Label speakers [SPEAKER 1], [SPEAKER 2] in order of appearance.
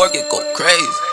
[SPEAKER 1] market go crazy.